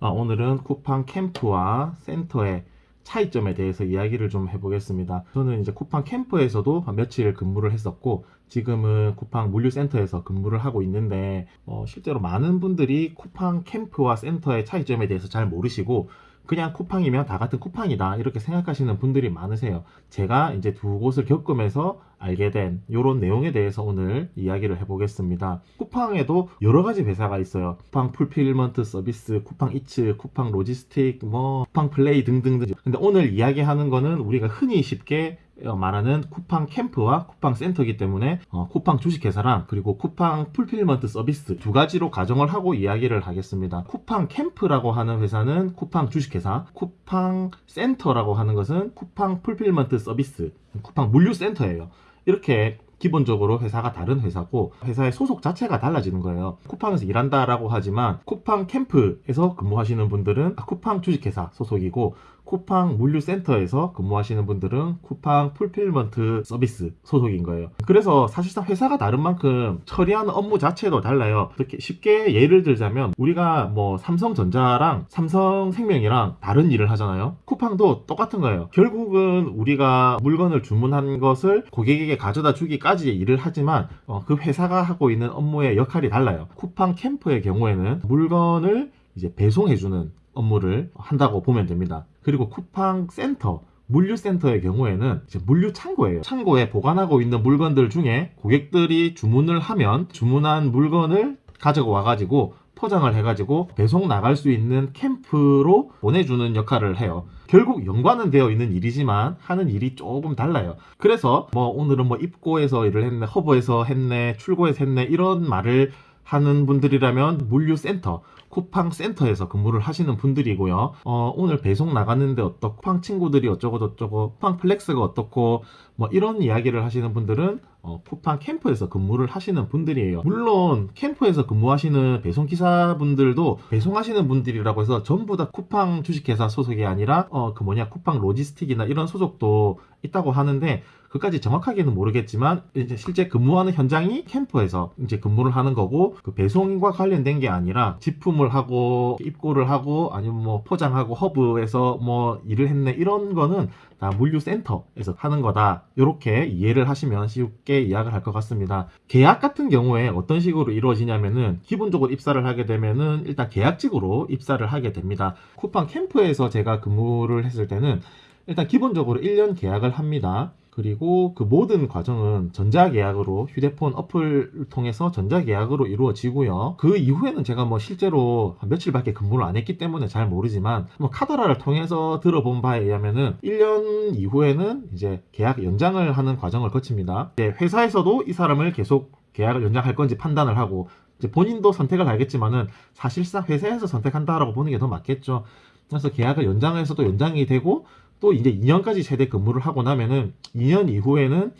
어, 오늘은 쿠팡 캠프와 센터의 차이점에 대해서 이야기를 좀 해보겠습니다. 저는 이제 쿠팡 캠프에서도 며칠 근무를 했었고 지금은 쿠팡 물류센터에서 근무를 하고 있는데 어, 실제로 많은 분들이 쿠팡 캠프와 센터의 차이점에 대해서 잘 모르시고 그냥 쿠팡이면 다 같은 쿠팡이다 이렇게 생각하시는 분들이 많으세요. 제가 이제 두 곳을 겪으면서 알게 된 이런 내용에 대해서 오늘 이야기를 해보겠습니다. 쿠팡에도 여러 가지 회사가 있어요. 쿠팡 풀필먼트 서비스, 쿠팡 이츠, 쿠팡 로지스틱, 뭐 쿠팡 플레이 등등등. 근데 오늘 이야기하는 거는 우리가 흔히 쉽게 어, 말하는 쿠팡 캠프와 쿠팡 센터이기 때문에 어, 쿠팡 주식회사랑 그리고 쿠팡 풀필먼트 서비스 두 가지로 가정을 하고 이야기를 하겠습니다. 쿠팡 캠프라고 하는 회사는 쿠팡 주식회사, 쿠팡 센터라고 하는 것은 쿠팡 풀필먼트 서비스, 쿠팡 물류센터예요. 이렇게 기본적으로 회사가 다른 회사고 회사의 소속 자체가 달라지는 거예요. 쿠팡에서 일한다라고 하지만 쿠팡 캠프에서 근무하시는 분들은 쿠팡 주식회사 소속이고 쿠팡 물류센터에서 근무하시는 분들은 쿠팡 풀필먼트 서비스 소속인 거예요. 그래서 사실상 회사가 다른 만큼 처리하는 업무 자체도 달라요. 이렇게 쉽게 예를 들자면 우리가 뭐 삼성전자랑 삼성생명이랑 다른 일을 하잖아요. 쿠팡도 똑같은 거예요. 결국은 우리가 물건을 주문한 것을 고객에게 가져다 주기까지 일을 하지만 어, 그 회사가 하고 있는 업무의 역할이 달라요. 쿠팡 캠프의 경우에는 물건을 이제 배송해주는 업무를 한다고 보면 됩니다. 그리고 쿠팡 센터, 물류센터의 경우에는 물류 창고예요. 창고에 보관하고 있는 물건들 중에 고객들이 주문을 하면 주문한 물건을 가지고 와가지고 포장을 해가지고 배송 나갈 수 있는 캠프로 보내주는 역할을 해요. 결국 연관은 되어 있는 일이지만 하는 일이 조금 달라요. 그래서 뭐 오늘은 뭐 입고에서 일을 했네, 허브에서 했네, 출고에서 했네 이런 말을 하는 분들이라면 물류센터, 쿠팡 센터에서 근무를 하시는 분들이고요. 어, 오늘 배송 나갔는데 어떻고, 쿠팡 친구들이 어쩌고 저쩌고, 쿠팡 플렉스가 어떻고, 뭐 이런 이야기를 하시는 분들은 어, 쿠팡 캠프에서 근무를 하시는 분들이에요. 물론 캠프에서 근무하시는 배송 기사분들도 배송하시는 분들이라고 해서 전부 다 쿠팡 주식회사 소속이 아니라 어, 그 뭐냐 쿠팡 로지스틱이나 이런 소속도 있다고 하는데 그까지 정확하게는 모르겠지만 이제 실제 근무하는 현장이 캠프에서 이제 근무를 하는 거고 그 배송과 관련된 게 아니라 집품을 하고 입고를 하고 아니면 뭐 포장하고 허브에서 뭐 일을 했네 이런 거는 다 물류센터에서 하는 거다. 이렇게 이해를 하시면 쉽게 이해를 할 것 같습니다. 계약 같은 경우에 어떤 식으로 이루어지냐면은 기본적으로 입사를 하게 되면은 일단 계약직으로 입사를 하게 됩니다. 쿠팡 캠프에서 제가 근무를 했을 때는 일단 기본적으로 1년 계약을 합니다 그리고 그 모든 과정은 전자계약으로 휴대폰 어플을 통해서 전자계약으로 이루어지고요. 그 이후에는 제가 뭐 실제로 며칠밖에 근무를 안 했기 때문에 잘 모르지만 뭐 카더라를 통해서 들어본 바에 의하면은 1년 이후에는 이제 계약 연장을 하는 과정을 거칩니다. 회사에서도 이 사람을 계속 계약을 연장할 건지 판단을 하고 이제 본인도 선택을 하겠지만은 사실상 회사에서 선택한다라고 보는 게 더 맞겠죠. 그래서 계약을 연장해서도 연장이 되고 또 이제 2년까지 최대 근무를 하고 나면은 2년 이후에는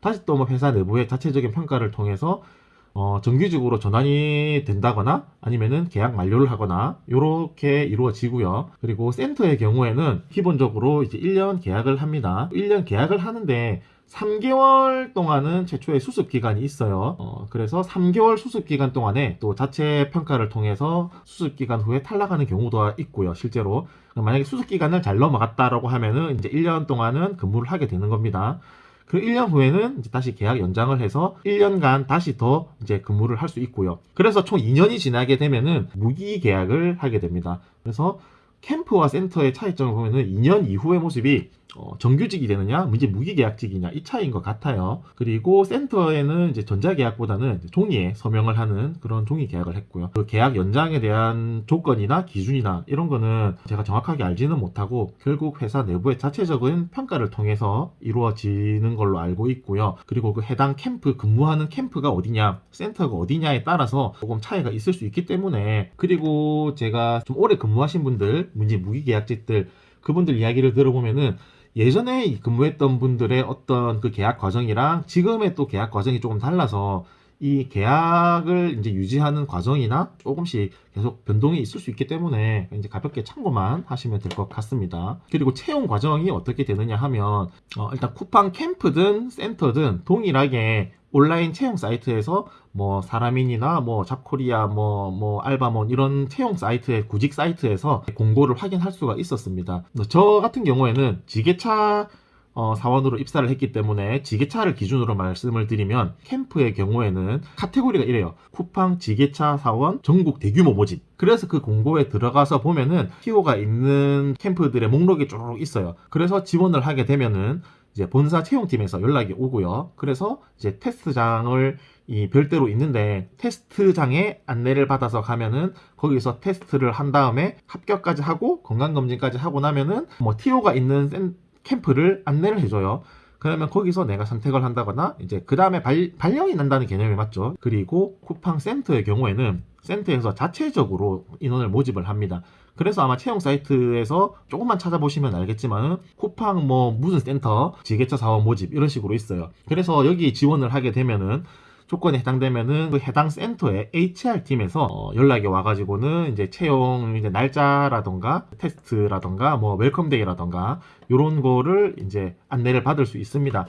다시 또 뭐 회사 내부의 자체적인 평가를 통해서 어, 정규직으로 전환이 된다거나 아니면은 계약 만료를 하거나 이렇게 이루어지고요. 그리고 센터의 경우에는 기본적으로 이제 1년 계약을 합니다. 1년 계약을 하는데 3개월 동안은 최초의 수습 기간이 있어요. 어, 그래서 3개월 수습 기간 동안에 또 자체 평가를 통해서 수습 기간 후에 탈락하는 경우도 있고요. 실제로 만약에 수습 기간을 잘 넘어갔다라고 하면은 이제 1년 동안은 근무를 하게 되는 겁니다. 그 1년 후에는 다시 계약 연장을 해서 1년간 다시 더 이제 근무를 할 수 있고요. 그래서 총 2년이 지나게 되면은 무기 계약을 하게 됩니다. 그래서 캠프와 센터의 차이점을 보면은 2년 이후의 모습이 어, 정규직이 되느냐, 이제 무기계약직이냐 이 차이인 것 같아요. 그리고 센터에는 이제 전자계약보다는 종이에 서명을 하는 그런 종이 계약을 했고요. 그 계약 연장에 대한 조건이나 기준이나 이런 거는 제가 정확하게 알지는 못하고 결국 회사 내부의 자체적인 평가를 통해서 이루어지는 걸로 알고 있고요. 그리고 그 해당 캠프 근무하는 캠프가 어디냐, 센터가 어디냐에 따라서 조금 차이가 있을 수 있기 때문에 그리고 제가 좀 오래 근무하신 분들, 문제 무기계약직들 그분들 이야기를 들어보면은 예전에 근무했던 분들의 어떤 그 계약 과정이랑 지금의 또 계약 과정이 조금 달라서 이 계약을 이제 유지하는 과정이나 조금씩 계속 변동이 있을 수 있기 때문에 이제 가볍게 참고만 하시면 될 것 같습니다. 그리고 채용 과정이 어떻게 되느냐 하면 어 일단 쿠팡 캠프든 센터든 동일하게 온라인 채용 사이트에서 뭐 사람인이나 뭐 잡코리아 뭐 뭐 알바몬 이런 채용 사이트의 구직 사이트에서 공고를 확인할 수가 있었습니다. 저 같은 경우에는 지게차 어, 사원으로 입사를 했기 때문에 지게차를 기준으로 말씀을 드리면 캠프의 경우에는 카테고리가 이래요. 쿠팡 지게차 사원 전국 대규모 모집. 그래서 그 공고에 들어가서 보면은 티오가 있는 캠프들의 목록이 쭉 있어요. 그래서 지원을 하게 되면은 이제 본사 채용팀에서 연락이 오고요. 그래서 이제 테스트장을 이 별도로 있는데 테스트장에 안내를 받아서 가면은 거기서 테스트를 한 다음에 합격까지 하고 건강검진까지 하고 나면은 뭐 TO가 있는 센, 캠프를 안내를 해줘요. 그러면 거기서 내가 선택을 한다거나 이제 그 다음에 발령이 난다는 개념이 맞죠. 그리고 쿠팡 센터의 경우에는 센터에서 자체적으로 인원을 모집을 합니다. 그래서 아마 채용 사이트에서 조금만 찾아보시면 알겠지만 쿠팡 뭐 무슨 센터 지게차 사원 모집 이런 식으로 있어요. 그래서 여기 지원을 하게 되면은 조건에 해당되면은 그 해당 센터의 HR 팀에서 어, 연락이 와가지고는 이제 채용 이제 날짜라던가 테스트라던가 뭐 welcome day라던가 이런 거를 이제 안내를 받을 수 있습니다.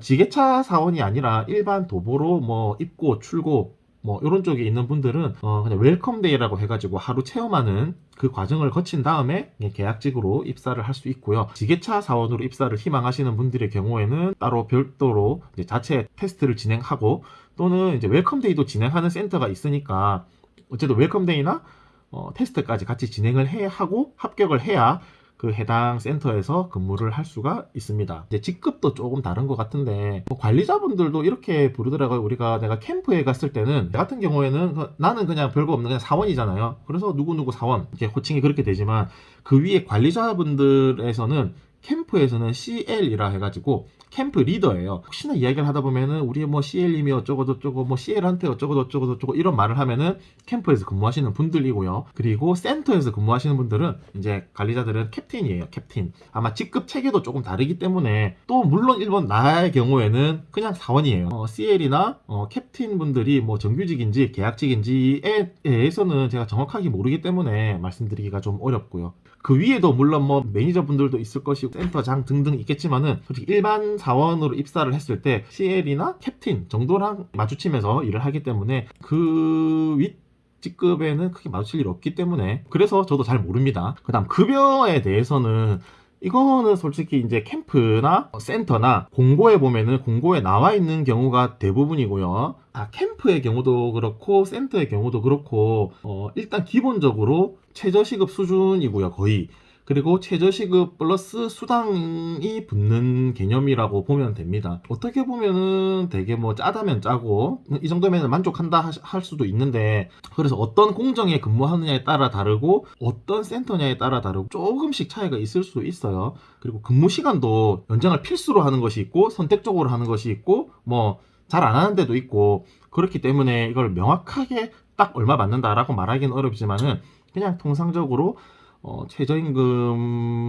지게차 사원이 아니라 일반 도보로 뭐 입고 출고 뭐 이런 쪽에 있는 분들은 어 그냥 welcome day라고 해가지고 하루 체험하는 그 과정을 거친 다음에 계약직으로 입사를 할 수 있고요. 지게차 사원으로 입사를 희망하시는 분들의 경우에는 따로 별도로 자체 테스트를 진행하고 또는 이제 welcome day도 진행하는 센터가 있으니까 어쨌든 welcome day나 어, 테스트까지 같이 진행을 해 하고 합격을 해야 그 해당 센터에서 근무를 할 수가 있습니다. 이제 직급도 조금 다른 것 같은데 뭐 관리자분들도 이렇게 부르더라고요. 우리가 내가 캠프에 갔을 때는 나 같은 경우에는 그 나는 그냥 별거 없는 그냥 사원이잖아요. 그래서 누구누구 사원 이렇게 호칭이 그렇게 되지만 그 위에 관리자분들에서는 캠프에서는 CL이라 해가지고 캠프 리더예요. 혹시나 이야기를 하다 보면은 우리 뭐 CL님이 어쩌고 저쩌고 뭐 CL한테 어쩌고 저쩌고 이런 말을 하면은 캠프에서 근무하시는 분들이고요. 그리고 센터에서 근무하시는 분들은 이제 관리자들은 캡틴이에요. 캡틴. 아마 직급 체계도 조금 다르기 때문에 또 물론 일본 나의 경우에는 그냥 사원이에요. 어, CL이나 어, 캡틴 분들이 뭐 정규직인지 계약직인지에 대해서는 제가 정확하게 모르기 때문에 말씀드리기가 좀 어렵고요. 그 위에도 물론 뭐 매니저분들도 있을 것이고 센터장 등등 있겠지만은 솔직히 일반 사원으로 입사를 했을 때 CL이나 캡틴 정도랑 마주치면서 일을 하기 때문에 그윗 직급에는 크게 마주칠 일 없기 때문에 그래서 저도 잘 모릅니다. 그 다음 급여에 대해서는 이거는 솔직히 이제 캠프나 센터나 공고에 보면은 공고에 나와 있는 경우가 대부분이고요. 아, 캠프의 경우도 그렇고 센터의 경우도 그렇고 어, 일단 기본적으로 최저시급 수준이고요. 거의 그리고 최저시급 플러스 수당이 붙는 개념이라고 보면 됩니다. 어떻게 보면은 되게 뭐 짜다면 짜고 이 정도면 만족한다 할 수도 있는데 그래서 어떤 공정에 근무하느냐에 따라 다르고 어떤 센터냐에 따라 다르고 조금씩 차이가 있을 수 있어요. 그리고 근무 시간도 연장을 필수로 하는 것이 있고 선택적으로 하는 것이 있고 뭐 잘 안 하는 데도 있고 그렇기 때문에 이걸 명확하게 딱 얼마 받는다라고 말하기는 어렵지만은 그냥 통상적으로 어, 최저임금에서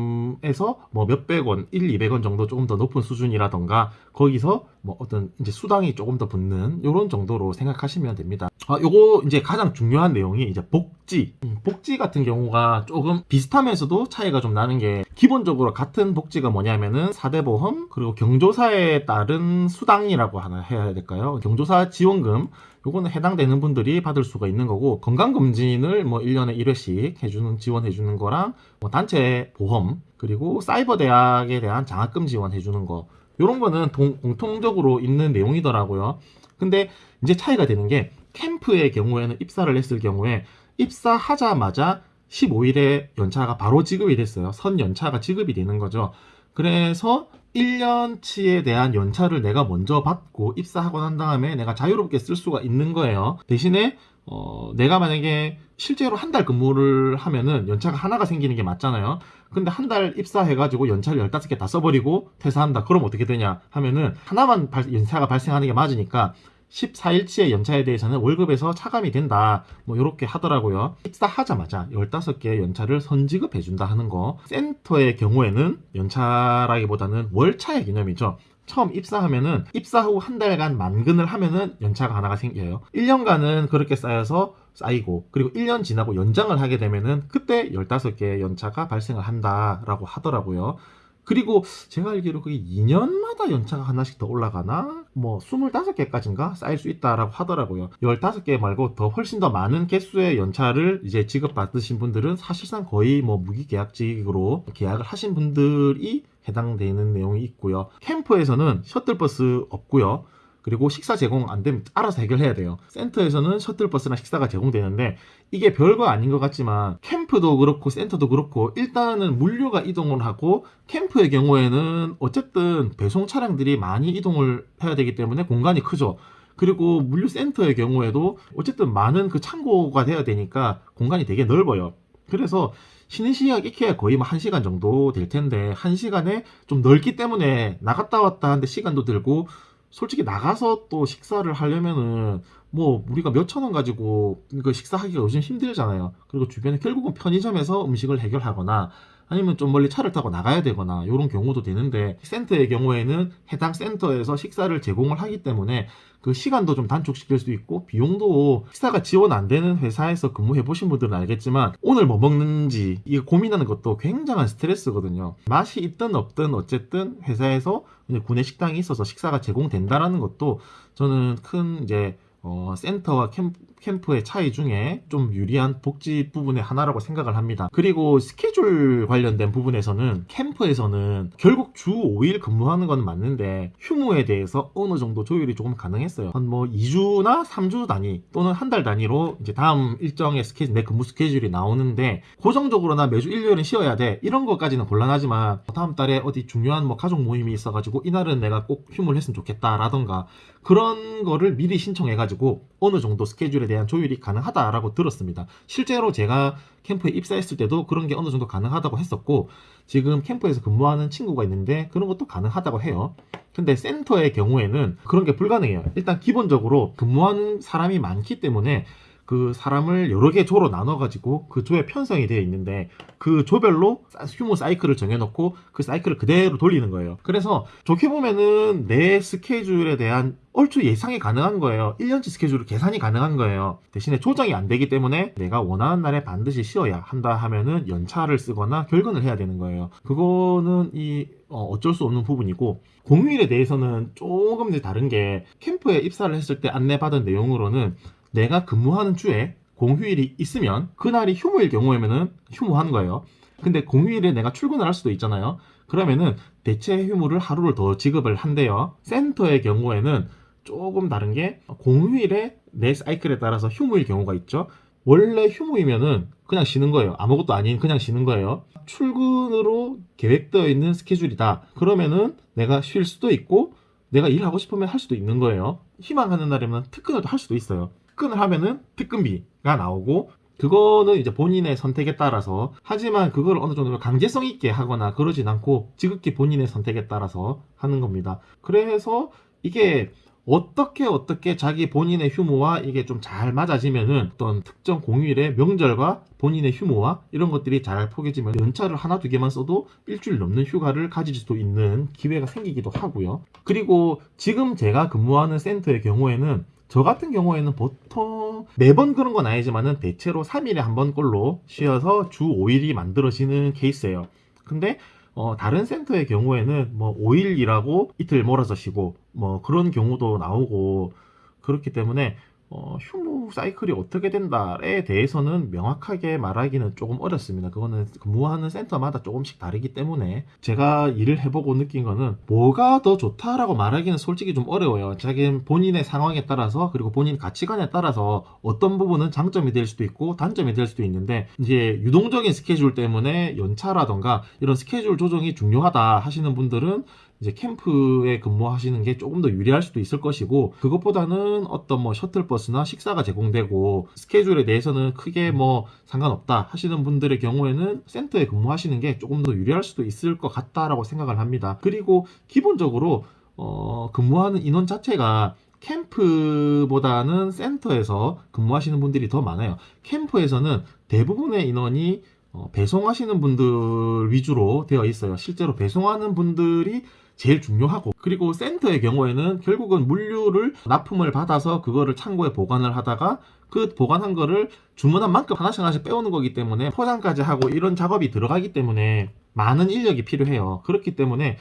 뭐 몇백 원, 1, 200원 정도 조금 더 높은 수준이라던가 거기서 뭐 어떤 이제 수당이 조금 더 붙는 이런 정도로 생각하시면 됩니다. 아, 요거 이제 가장 중요한 내용이 이제 복지. 음, 복지 같은 경우가 조금 비슷하면서도 차이가 좀 나는 게 기본적으로 같은 복지가 뭐냐면은 4대 보험 그리고 경조사에 따른 수당이라고 하나 해야 될까요? 경조사 지원금 요거는 해당되는 분들이 받을 수가 있는 거고 건강검진을 뭐 1년에 1회씩 해주는 지원해주는 거랑 뭐 단체 보험 그리고 사이버 대학에 대한 장학금 지원해주는 거 요런 거는 동, 공통적으로 있는 내용이더라고요. 근데 이제 차이가 되는 게 캠프의 경우에는 입사를 했을 경우에 입사하자마자 15일에 연차가 바로 지급이 됐어요. 선 연차가 지급이 되는 거죠 그래서 1년치에 대한 연차를 내가 먼저 받고 입사하고 난 다음에 내가 자유롭게 쓸 수가 있는 거예요. 대신에 어, 내가 만약에 실제로 한 달 근무를 하면은 연차가 하나가 생기는 게 맞잖아요. 근데 한 달 입사해가지고 연차를 15개 다 써버리고 퇴사한다. 그럼 어떻게 되냐 하면은 하나만 발, 연차가 발생하는 게 맞으니까 14일치의 연차에 대해서는 월급에서 차감이 된다. 뭐 이렇게 하더라고요. 입사하자마자 15개의 연차를 선지급해 준다 하는 거. 센터의 경우에는 연차라기보다는 월차의 개념이죠. 처음 입사하면은 입사 후 한 달간 만근을 하면은 연차가 하나가 생겨요. 1년간은 그렇게 쌓여서 쌓이고 그리고 1년 지나고 연장을 하게 되면은 그때 15개의 연차가 발생을 한다라고 하더라고요. 그리고 제가 알기로 그게 2년마다 연차가 하나씩 더 올라가나? 뭐 25개까지인가 쌓일 수 있다라고 하더라고요. 15개 말고 더 훨씬 더 많은 개수의 연차를 이제 지급받으신 분들은 사실상 거의 뭐 무기계약직으로 계약을 하신 분들이 해당되는 내용이 있고요. 캠프에서는 셔틀버스 없고요. 그리고 식사 제공 안 되면 알아서 해결해야 돼요. 센터에서는 셔틀버스나 식사가 제공되는데 이게 별거 아닌 것 같지만 캠프도 그렇고 센터도 그렇고 일단은 물류가 이동을 하고 캠프의 경우에는 어쨌든 배송 차량들이 많이 이동을 해야 되기 때문에 공간이 크죠. 그리고 물류센터의 경우에도 어쨌든 많은 그 창고가 돼야 되니까 공간이 되게 넓어요. 그래서 쉬는 시간 익혀야 거의 뭐 1시간 정도 될 텐데 1시간에 좀 넓기 때문에 나갔다 왔다 하는데 시간도 들고 솔직히 나가서 또 식사를 하려면은 뭐 우리가 몇천 원 가지고 그 식사하기가 요즘 힘들잖아요. 그리고 주변에 결국은 편의점에서 음식을 해결하거나 아니면 좀 멀리 차를 타고 나가야 되거나 이런 경우도 되는데 센터의 경우에는 해당 센터에서 식사를 제공을 하기 때문에 그 시간도 좀 단축시킬 수 있고 비용도 식사가 지원 안 되는 회사에서 근무해 보신 분들은 알겠지만 오늘 뭐 먹는지 이거 고민하는 것도 굉장한 스트레스거든요. 맛이 있든 없든 어쨌든 회사에서 구내 식당이 있어서 식사가 제공된다라는 것도 저는 큰 이제 어, 센터와 캠, 캠프의 차이 중에 좀 유리한 복지 부분의 하나라고 생각을 합니다. 그리고 스케줄 관련된 부분에서는 캠프에서는 결국 주 5일 근무하는 건 맞는데 휴무에 대해서 어느 정도 조율이 조금 가능했어요. 한 뭐 2주나 3주 단위 또는 한 달 단위로 이제 다음 일정의 스케줄, 내 근무 스케줄이 나오는데 고정적으로나 매주 일요일은 쉬어야 돼. 이런 것까지는 곤란하지만 다음 달에 어디 중요한 뭐 가족 모임이 있어가지고 이날은 내가 꼭 휴무를 했으면 좋겠다라던가 그런 거를 미리 신청해가지고 어느 정도 스케줄에 대한 조율이 가능하다라고 들었습니다. 실제로 제가 캠프에 입사했을 때도 그런 게 어느 정도 가능하다고 했었고 지금 캠프에서 근무하는 친구가 있는데 그런 것도 가능하다고 해요. 근데 센터의 경우에는 그런 게 불가능해요. 일단 기본적으로 근무하는 사람이 많기 때문에 그 사람을 여러 개 조로 나눠가지고 그 조에 편성이 되어 있는데 그 조별로 휴무 사이클을 정해놓고 그 사이클을 그대로 돌리는 거예요. 그래서 좋게 보면은 내 스케줄에 대한 얼추 예상이 가능한 거예요. 1년치 스케줄을 계산이 가능한 거예요. 대신에 조정이 안 되기 때문에 내가 원하는 날에 반드시 쉬어야 한다 하면은 연차를 쓰거나 결근을 해야 되는 거예요. 그거는 이 어, 어쩔 수 없는 부분이고 공휴일에 대해서는 조금 더 다른 게 캠프에 입사를 했을 때 안내받은 내용으로는 내가 근무하는 주에 공휴일이 있으면 그날이 휴무일 경우에는 휴무하는 거예요. 근데 공휴일에 내가 출근을 할 수도 있잖아요. 그러면은 대체 휴무를 하루를 더 지급을 한대요. 센터의 경우에는 조금 다른 게 공휴일에 내 사이클에 따라서 휴무일 경우가 있죠. 원래 휴무이면은 그냥 쉬는 거예요. 아무것도 아닌 그냥 쉬는 거예요. 출근으로 계획되어 있는 스케줄이다. 그러면은 내가 쉴 수도 있고 내가 일하고 싶으면 할 수도 있는 거예요. 희망하는 날이면 특근을 할 수도 있어요. 특근을 하면은 특근비가 나오고 그거는 이제 본인의 선택에 따라서 하지만 그걸 어느 정도 강제성 있게 하거나 그러진 않고 지극히 본인의 선택에 따라서 하는 겁니다. 그래서 이게 어떻게 어떻게 자기 본인의 휴무와 이게 좀 잘 맞아지면은 어떤 특정 공휴일의 명절과 본인의 휴무와 이런 것들이 잘 포개지면 연차를 하나 두 개만 써도 일주일 넘는 휴가를 가질 수도 있는 기회가 생기기도 하고요. 그리고 지금 제가 근무하는 센터의 경우에는 저 같은 경우에는 보통 매번 그런 건 아니지만은 대체로 3일에 한 번꼴로 쉬어서 주 5일이 만들어지는 케이스예요. 근데 어, 다른 센터의 경우에는 뭐 5일 일하고 이틀 몰아서 쉬고 뭐 그런 경우도 나오고 그렇기 때문에 어, 휴무 사이클이 어떻게 된다에 대해서는 명확하게 말하기는 조금 어렵습니다. 그거는 근무하는 센터마다 조금씩 다르기 때문에 제가 일을 해보고 느낀 거는 뭐가 더 좋다라고 말하기는 솔직히 좀 어려워요. 자기 본인의 상황에 따라서 그리고 본인 가치관에 따라서 어떤 부분은 장점이 될 수도 있고 단점이 될 수도 있는데 이제 유동적인 스케줄 때문에 연차라던가 이런 스케줄 조정이 중요하다 하시는 분들은 이제 캠프에 근무하시는 게 조금 더 유리할 수도 있을 것이고 그것보다는 어떤 뭐 셔틀버스나 식사가 제공되고 스케줄에 대해서는 크게 뭐 상관없다 하시는 분들의 경우에는 센터에 근무하시는 게 조금 더 유리할 수도 있을 것 같다라고 생각을 합니다. 그리고 기본적으로 어, 근무하는 인원 자체가 캠프보다는 센터에서 근무하시는 분들이 더 많아요. 캠프에서는 대부분의 인원이 어, 배송하시는 분들 위주로 되어 있어요. 실제로 배송하는 분들이 제일 중요하고 그리고 센터의 경우에는 결국은 물류를 납품을 받아서 그거를 창고에 보관을 하다가 그 보관한 거를 주문한 만큼 하나씩 하나씩 빼오는 거기 때문에 포장까지 하고 이런 작업이 들어가기 때문에 많은 인력이 필요해요. 그렇기 때문에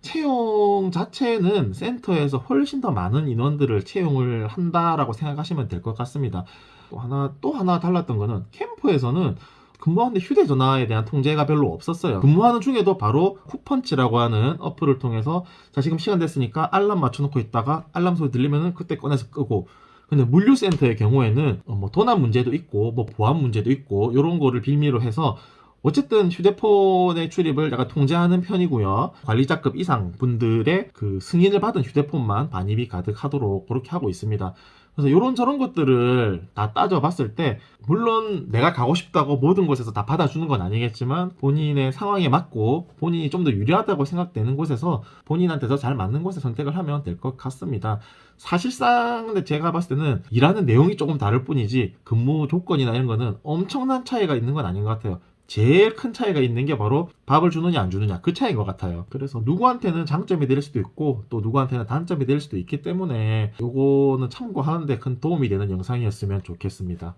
채용 자체는 센터에서 훨씬 더 많은 인원들을 채용을 한다라고 생각하시면 될 것 같습니다. 또 하나 또 하나 달랐던 거는 캠프에서는 근무하는데 휴대전화에 대한 통제가 별로 없었어요. 근무하는 중에도 바로 쿠펀치라고 하는 어플을 통해서 자 지금 시간 됐으니까 알람 맞춰놓고 있다가 알람 소리 들리면은 그때 꺼내서 끄고 근데 물류센터의 경우에는 어, 뭐 도난 문제도 있고 뭐 보안 문제도 있고 이런 거를 빌미로 해서 어쨌든 휴대폰의 출입을 약간 통제하는 편이고요. 관리자급 이상 분들의 그 승인을 받은 휴대폰만 반입이 가득하도록 그렇게 하고 있습니다. 그래서 이런 저런 것들을 다 따져봤을 때 물론 내가 가고 싶다고 모든 곳에서 다 받아주는 건 아니겠지만 본인의 상황에 맞고 본인이 좀 더 유리하다고 생각되는 곳에서 본인한테 더 잘 맞는 곳에 선택을 하면 될 것 같습니다. 사실상 근데 제가 봤을 때는 일하는 내용이 조금 다를 뿐이지 근무 조건이나 이런 거는 엄청난 차이가 있는 건 아닌 것 같아요. 제일 큰 차이가 있는 게 바로 밥을 주느냐 안 주느냐 그 차이인 것 같아요. 그래서 누구한테는 장점이 될 수도 있고 또 누구한테는 단점이 될 수도 있기 때문에 요거는 참고하는데 큰 도움이 되는 영상이었으면 좋겠습니다.